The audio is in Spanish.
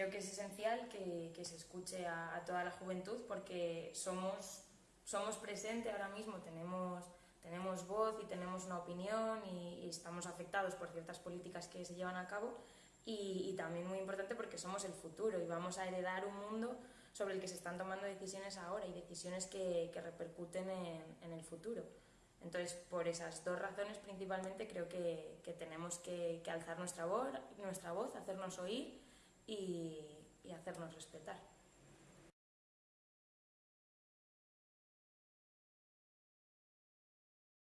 creo que es esencial que, que se escuche a, a, toda la juventud porque somos, somos presente ahora mismo, tenemos, tenemos voz y tenemos una opinión y, y, estamos afectados por ciertas políticas que se llevan a cabo y, y también muy importante porque somos el futuro y vamos a heredar un mundo sobre el que se están tomando decisiones ahora y decisiones que, que repercuten en, en, el futuro. Entonces, por esas dos razones principalmente creo que, que tenemos que, que, alzar nuestra voz, nuestra voz, hacernos oír y, y hacernos respetar.